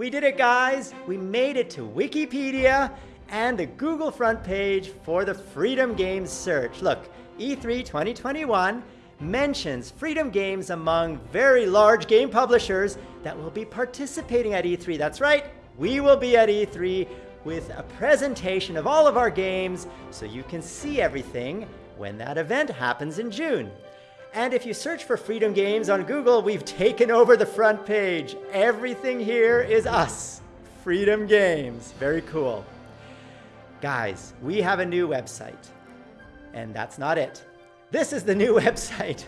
We did it, guys. We made it to Wikipedia and the Google front page for the Freedom Games search. Look, E3 2021 mentions Freedom Games among very large game publishers that will be participating at E3. That's right, we will be at E3 with a presentation of all of our games so you can see everything when that event happens in June. And if you search for Freedom Games on Google, we've taken over the front page. Everything here is us, Freedom Games. Very cool. Guys, we have a new website. And that's not it. This is the new website.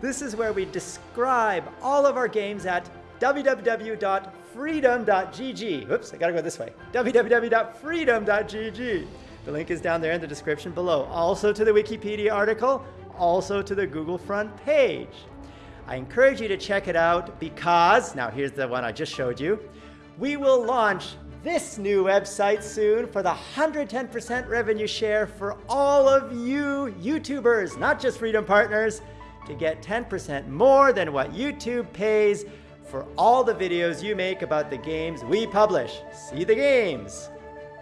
This is where we describe all of our games at www.freedom.gg. Oops, I gotta go this way. www.freedom.gg. The link is down there in the description below. Also to the Wikipedia article, also to the Google front page. I encourage you to check it out because, now here's the one I just showed you, we will launch this new website soon for the 110% revenue share for all of you YouTubers, not just Freedom Partners, to get 10% more than what YouTube pays for all the videos you make about the games we publish. See the games.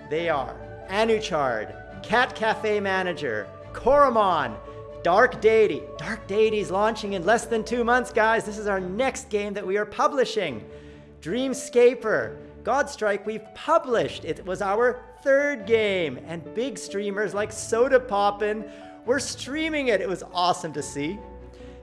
They are Anuchard, Cat Cafe Manager, Coromon, Dark Deity. Dark Deity is launching in less than two months, guys. This is our next game that we are publishing. Dreamscaper, Godstrike we've published. It was our third game. And big streamers like Sodapoppin were streaming it. It was awesome to see.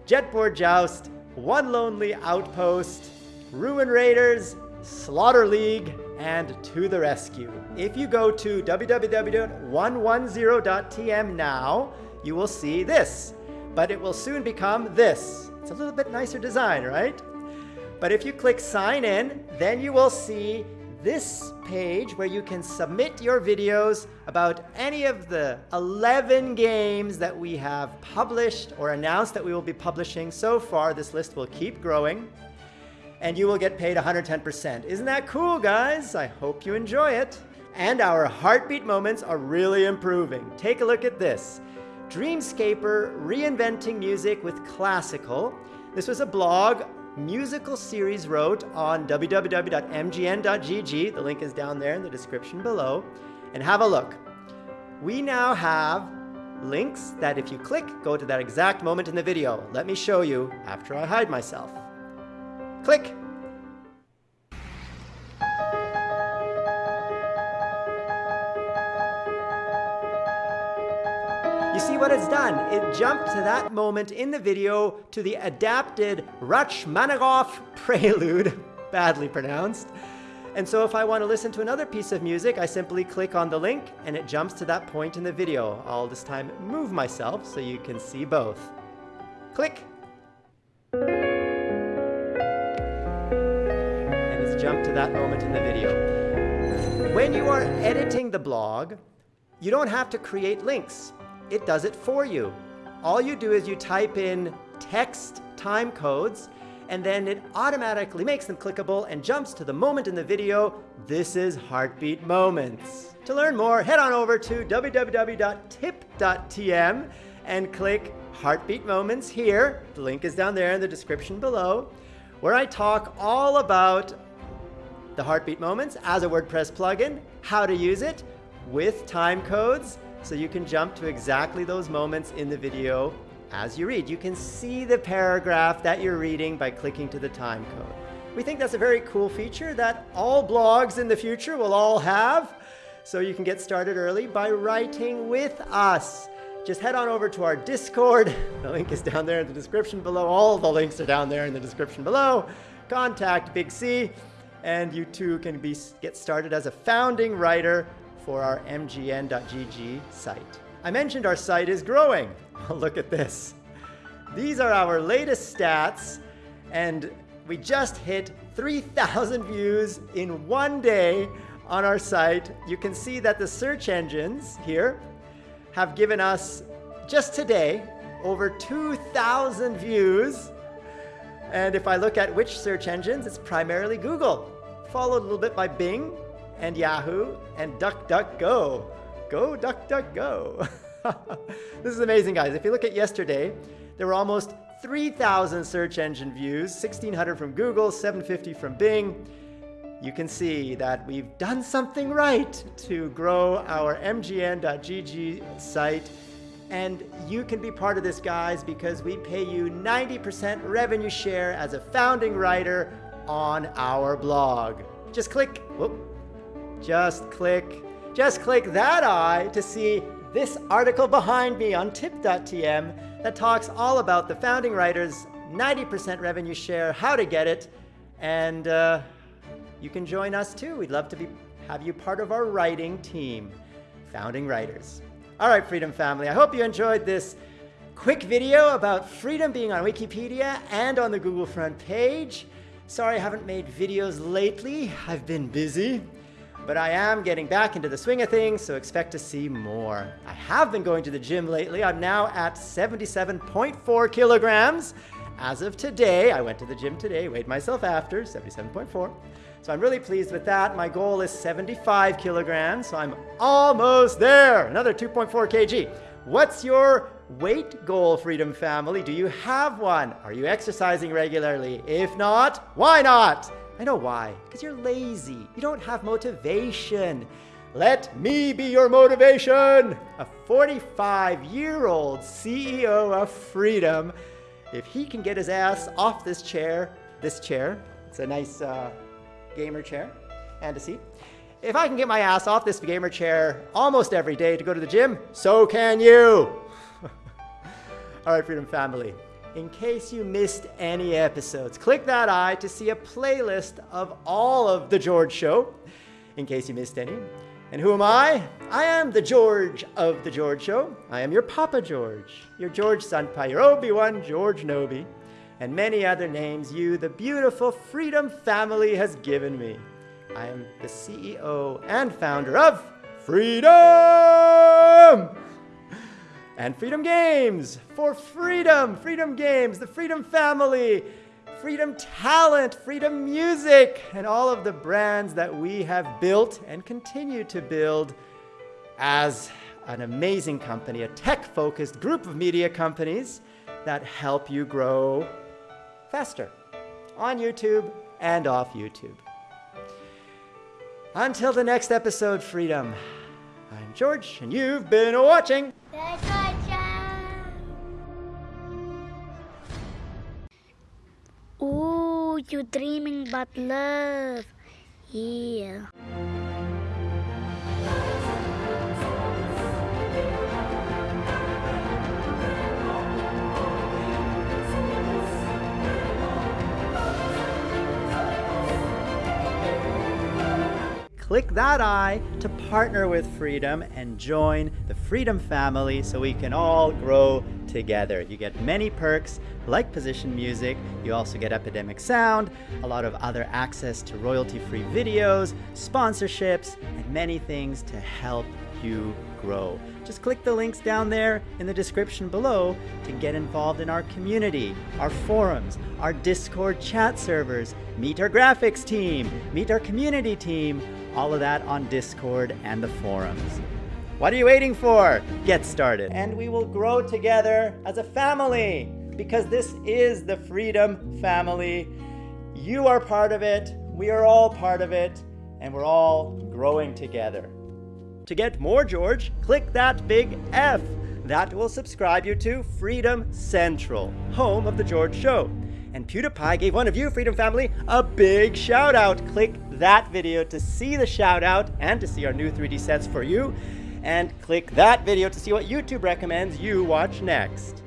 Jetboard Joust, One Lonely Outpost, Ruin Raiders, Slaughter League, and To the Rescue. If you go to www.110.tm now, you will see this, but it will soon become this. It's a little bit nicer design, right? But if you click sign in, then you will see this page where you can submit your videos about any of the 11 games that we have published or announced that we will be publishing so far. This list will keep growing and you will get paid 110%. Isn't that cool, guys? I hope you enjoy it. And our heartbeat moments are really improving. Take a look at this. Dreamscaper reinventing music with classical. This was a blog musical series wrote on www.mgn.gg. The link is down there in the description below. And have a look. We now have links that if you click, go to that exact moment in the video. Let me show you after I hide myself. Click. You see what it's done? It jumped to that moment in the video to the adapted Rachmaninoff prelude, badly pronounced. And so if I want to listen to another piece of music, I simply click on the link and it jumps to that point in the video. I'll this time move myself so you can see both. Click. And it's jumped to that moment in the video. When you are editing the blog, you don't have to create links it does it for you. All you do is you type in text time codes and then it automatically makes them clickable and jumps to the moment in the video. This is Heartbeat Moments. To learn more, head on over to www.tip.tm and click Heartbeat Moments here. The link is down there in the description below, where I talk all about the Heartbeat Moments as a WordPress plugin, how to use it with time codes, so you can jump to exactly those moments in the video as you read. You can see the paragraph that you're reading by clicking to the time code. We think that's a very cool feature that all blogs in the future will all have. So you can get started early by writing with us. Just head on over to our Discord. The link is down there in the description below. All the links are down there in the description below. Contact Big C, and you too can be, get started as a founding writer for our mgn.gg site. I mentioned our site is growing. Look at this. These are our latest stats, and we just hit 3,000 views in one day on our site. You can see that the search engines here have given us, just today, over 2,000 views. And if I look at which search engines, it's primarily Google, followed a little bit by Bing, and Yahoo and DuckDuckGo. Go DuckDuckGo. this is amazing, guys. If you look at yesterday, there were almost 3,000 search engine views, 1,600 from Google, 750 from Bing. you can see that we've done something right to grow our mgn.gg site. And you can be part of this, guys, because we pay you 90% revenue share as a founding writer on our blog. Just click, whoop, just click, just click that eye to see this article behind me on tip.tm that talks all about the founding writers 90% revenue share, how to get it, and uh, you can join us too. We'd love to be, have you part of our writing team, Founding Writers. All right, Freedom Family, I hope you enjoyed this quick video about freedom being on Wikipedia and on the Google front page. Sorry I haven't made videos lately. I've been busy. But I am getting back into the swing of things, so expect to see more. I have been going to the gym lately. I'm now at 77.4 kilograms. As of today, I went to the gym today, weighed myself after, 77.4. So I'm really pleased with that. My goal is 75 kilograms, so I'm almost there. Another 2.4 kg. What's your weight goal, Freedom Family? Do you have one? Are you exercising regularly? If not, why not? I know why. Because you're lazy. You don't have motivation. Let me be your motivation. A 45 year old CEO of Freedom. If he can get his ass off this chair, this chair, it's a nice uh, gamer chair and a seat. If I can get my ass off this gamer chair almost every day to go to the gym, so can you. All right, Freedom Family. In case you missed any episodes, click that eye to see a playlist of all of The George Show, in case you missed any. And who am I? I am the George of The George Show. I am your Papa George, your George Senpai, your Obi-Wan George Nobi and many other names you, the beautiful Freedom family, has given me. I am the CEO and founder of Freedom! And Freedom Games for freedom, Freedom Games, the Freedom family, Freedom Talent, Freedom Music, and all of the brands that we have built and continue to build as an amazing company, a tech-focused group of media companies that help you grow faster on YouTube and off YouTube. Until the next episode, Freedom, I'm George, and you've been watching. You dreaming about love. Yeah. Click that eye to partner with Freedom and join the Freedom family so we can all grow together. You get many perks like position music, you also get Epidemic Sound, a lot of other access to royalty-free videos, sponsorships, and many things to help you grow. Just click the links down there in the description below to get involved in our community, our forums, our Discord chat servers, meet our graphics team, meet our community team, all of that on Discord and the forums. What are you waiting for? Get started. And we will grow together as a family because this is the Freedom Family. You are part of it, we are all part of it, and we're all growing together. To get more George, click that big F. That will subscribe you to Freedom Central, home of The George Show. And PewDiePie gave one of you, Freedom Family, a big shout out. Click that video to see the shout out and to see our new 3D sets for you. And click that video to see what YouTube recommends you watch next.